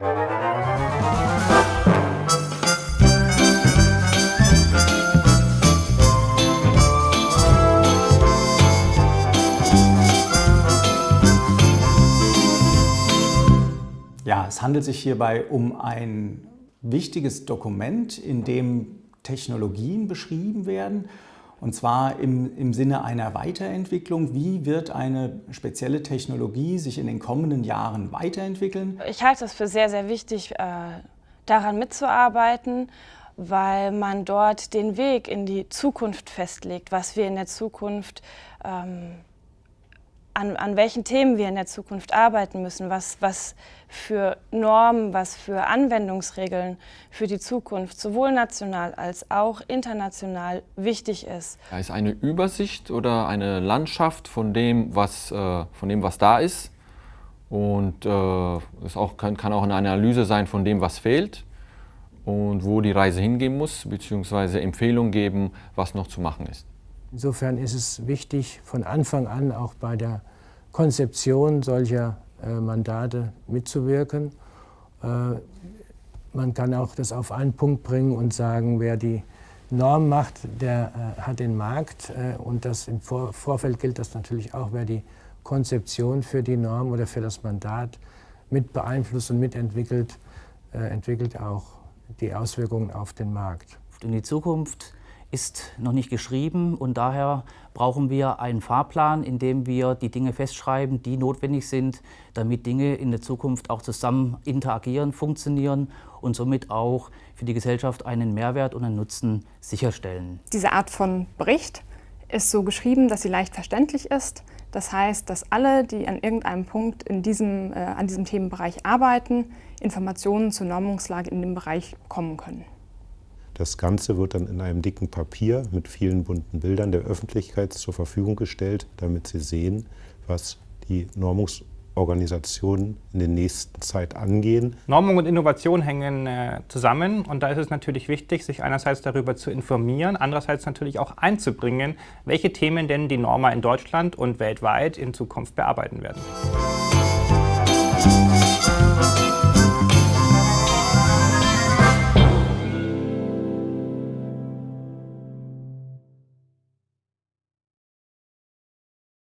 Ja, es handelt sich hierbei um ein wichtiges Dokument, in dem Technologien beschrieben werden, und zwar im, im Sinne einer Weiterentwicklung. Wie wird eine spezielle Technologie sich in den kommenden Jahren weiterentwickeln? Ich halte es für sehr, sehr wichtig, äh, daran mitzuarbeiten, weil man dort den Weg in die Zukunft festlegt, was wir in der Zukunft ähm, an, an welchen Themen wir in der Zukunft arbeiten müssen, was, was für Normen, was für Anwendungsregeln für die Zukunft sowohl national als auch international wichtig ist. Da ist eine Übersicht oder eine Landschaft von dem, was, äh, von dem, was da ist. Und äh, es auch, kann, kann auch eine Analyse sein von dem, was fehlt und wo die Reise hingehen muss, beziehungsweise Empfehlungen geben, was noch zu machen ist. Insofern ist es wichtig, von Anfang an auch bei der Konzeption solcher äh, Mandate mitzuwirken. Äh, man kann auch das auf einen Punkt bringen und sagen, wer die Norm macht, der äh, hat den Markt. Und das im Vor Vorfeld gilt das natürlich auch, wer die Konzeption für die Norm oder für das Mandat mit beeinflusst und mitentwickelt, entwickelt auch die Auswirkungen auf den Markt. In die Zukunft ist noch nicht geschrieben und daher brauchen wir einen Fahrplan, in dem wir die Dinge festschreiben, die notwendig sind, damit Dinge in der Zukunft auch zusammen interagieren, funktionieren und somit auch für die Gesellschaft einen Mehrwert und einen Nutzen sicherstellen. Diese Art von Bericht ist so geschrieben, dass sie leicht verständlich ist. Das heißt, dass alle, die an irgendeinem Punkt in diesem, äh, an diesem Themenbereich arbeiten, Informationen zur Normungslage in dem Bereich bekommen können. Das Ganze wird dann in einem dicken Papier mit vielen bunten Bildern der Öffentlichkeit zur Verfügung gestellt, damit sie sehen, was die Normungsorganisationen in der nächsten Zeit angehen. Normung und Innovation hängen äh, zusammen und da ist es natürlich wichtig, sich einerseits darüber zu informieren, andererseits natürlich auch einzubringen, welche Themen denn die Norma in Deutschland und weltweit in Zukunft bearbeiten werden.